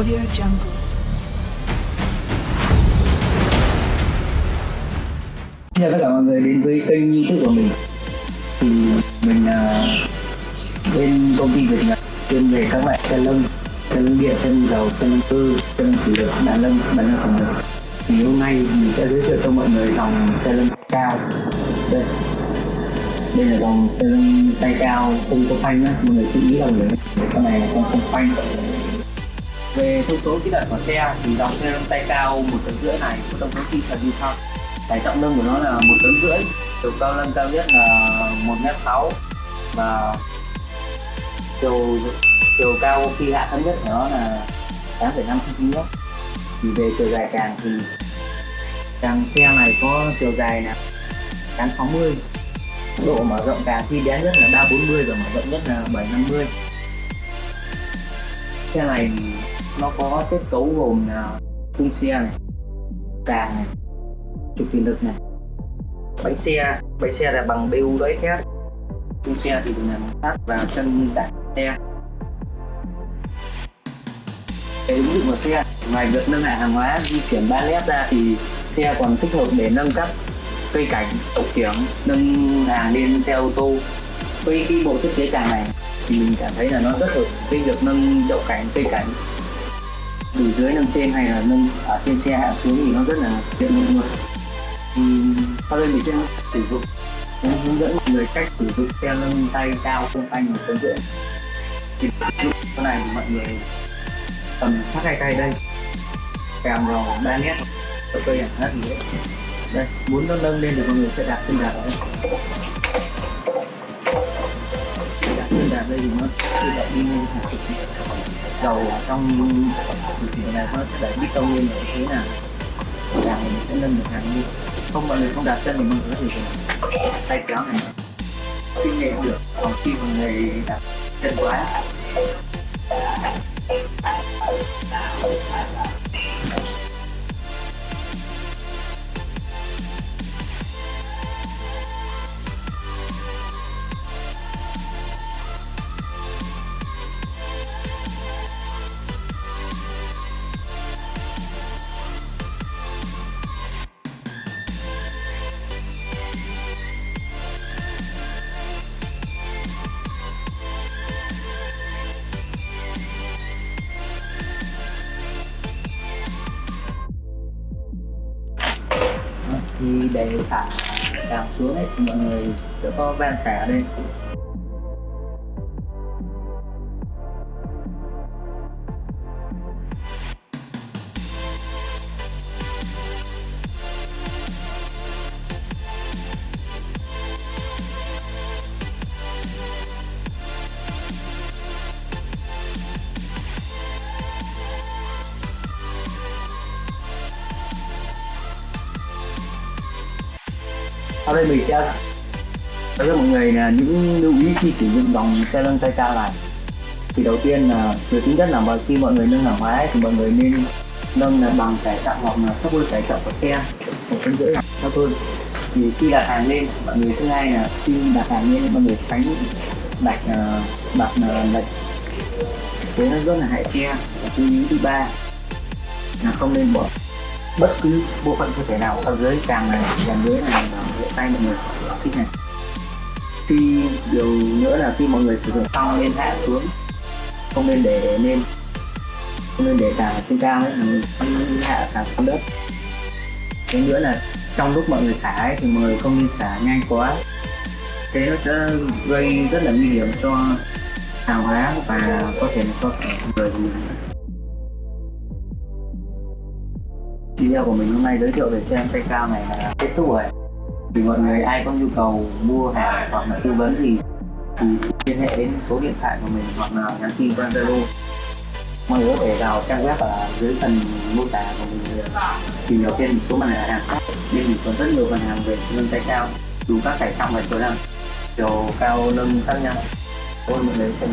Audio Jungle. Chào tất cả mọi người đến với kênh youtube của mình. Thì mình là bên công ty Việt Nhật chuyên về các loại xe lông xe lông điện, xe lông dầu, xe lông cơ, xe lông thủy lực, đàn lông, đàn lông phòng lực Thì hôm nay mình sẽ giới thiệu cho mọi người dòng xe lông cao. Đây. Đây là dòng xe lông tay cao không có phanh á, mọi người chú ý là người con này là con không phanh về thông số kỹ thuật của xe thì dòng xe lông tay cao một tấn rưỡi này có thông số kỹ thuật như sau. Tải trọng lưng của nó là một tấn rưỡi chiều cao lưng cao nhất là một mét sáu và chiều chiều cao khi hạ thấp nhất của nó là 8,5 cm thì về chiều dài càng thì càng xe này có chiều dài là 860 độ mở rộng càng khi bé nhất là 340 và mở rộng nhất là 750 xe này nó có kết cấu gồm là khung xe này, càng này, trục thủy lực này, bánh xe bánh xe là bằng BU đấy khác khung xe thì là bằng sắt và chân đạp xe. Để ứng dụng của xe, ngoài việc nâng hạ hàng hóa di chuyển ba led ra thì xe còn thích hợp để nâng cấp cây cảnh hậu kiểm nâng hàng lên xe ô tô. Với cái bộ thiết kế càng này thì mình cảm thấy là nó rất hợp với việc nâng đậu cảnh cây cảnh từ dưới nâng trên hay là nâng ở trên xe hạ xuống thì nó rất là tiện dụng luôn. Thì sau đây mình sẽ sử dụng cũng hướng dẫn mọi người cách sử dụng xe nâng tay cao không phanh một tấn rưỡi. Thì lúc cái này thì mọi người cầm sát hai tay đây. Kèm vào ba nét ở cây chẳng hết gì đấy đây, muốn nó nâng lên thì mọi người sẽ đặt chân đạp ở đây đây thì nó tự động đi lên hàng dầu ở trong thực thị này nó sẽ đẩy biết tông lên như thế nào, hàng mình sẽ nâng được hàng đi. Không mọi người không đạt chân thì mình có thể dùng tay kéo này kinh nghiệm được. Còn khi mọi người đạt chân quá. Thì để xả đạp xuống ấy, thì mọi người sẽ có van xả ở đây. Sau đây mình sẽ nói cho mọi người là những lưu ý khi sử dụng dòng xe nâng tay cao này. Thì đầu tiên là việc thứ nhất là mà khi mọi người nâng hàng hóa ấy, thì mọi người nên nâng là bằng tải trọng hoặc là thấp hơn tải trọng của xe. Một phân rưỡi là thấp hơn. Thì khi đặt hàng lên mọi người thứ hai là khi đặt hàng lên mọi người tránh đặt ờ, đặt ờ, lệch thế nó rất là hại xe. Và thứ ba là không nên bỏ bất cứ bộ phận cơ thể nào sau dưới càng này càng dưới này và tay mọi người thích này. Khi điều nữa là khi mọi người sử dụng xong nên hạ xuống không nên để lên không nên để càng trên cao ấy mình hạ càng xuống đất. Cái nữa là trong lúc mọi người xả ấy, thì mọi người không nên xả nhanh quá. Thế nó sẽ gây rất là nguy hiểm cho hàng hóa và có thể là có thể người. Video của mình hôm nay giới thiệu về xe tay cao này là kết thúc rồi. Thì mọi người, ai có nhu cầu mua hàng hoặc là tư vấn thì thì liên hệ đến số điện thoại của mình hoặc là nhắn tin qua Zalo. Mọi người có thể vào trang web ở dưới phần mô tả của mình tìm hiểu thêm một số mặt hàng khác. Nên mình còn rất nhiều mặt hàng về nâng tay cao đủ các tải trọng và chiều nâng chiều cao nâng khác nhau. Ôi mọi người xem